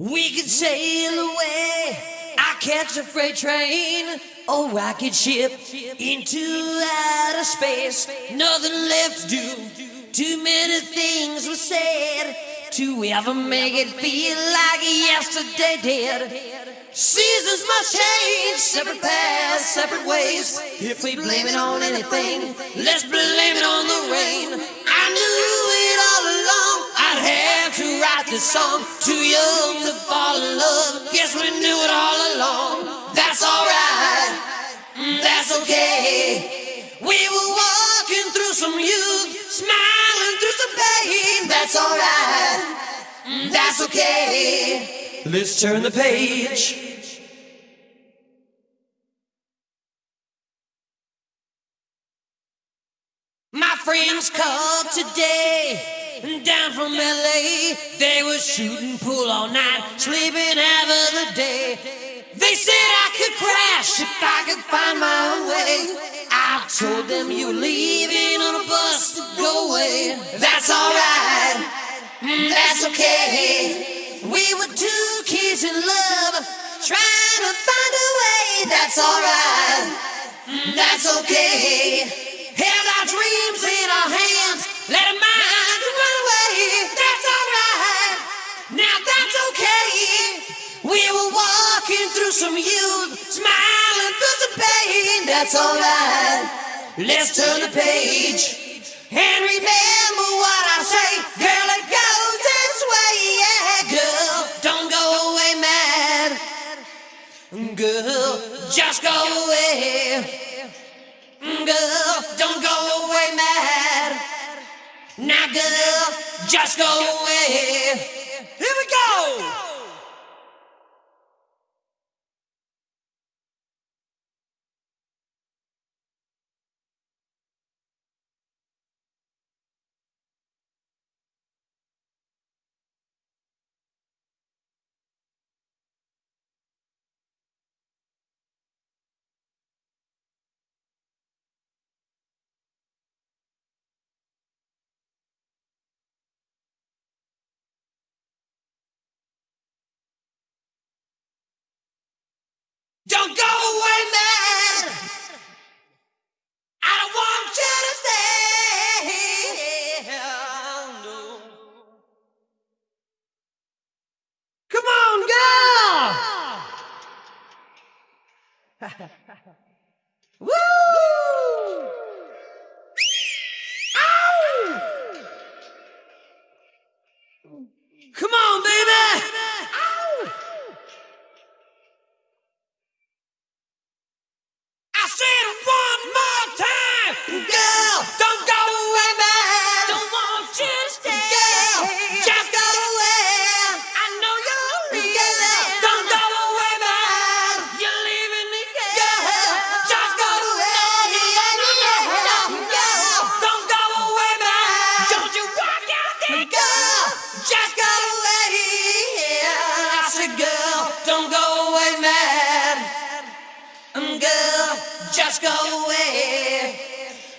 We could sail away. I catch a freight train or rocket ship into outer space. Nothing left to do. Too many things were said to ever make it feel like yesterday did. Seasons must change, separate paths, separate ways. If we blame it on anything, let's blame it on the rain. I knew it all along. I'd have to this song. Too young to fall in love. Guess we knew it all along. That's alright. That's okay. We were walking through some youth, smiling through some pain. That's alright. That's okay. Let's turn the page. My friends called today down from LA. They were shooting pool all night, sleeping half of the day. They said I could crash if I could find my way. I told them you were leaving on a bus to go away. That's alright, that's okay. We were two kids in love, trying to find a way. That's alright, that's okay. We were walking through some youth, smiling through the pain. That's alright. Let's turn the page and remember what I say. Girl, it goes this way, yeah, girl. Don't go away mad. Girl, just go away. Girl, don't go away mad. Now, girl, just go away. Woo! Just go away.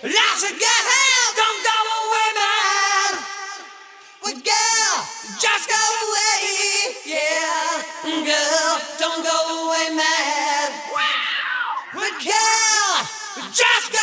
Said, girl, don't go away, man. Well, girl, just go away. Yeah, girl, don't go away, man. Well, girl, just go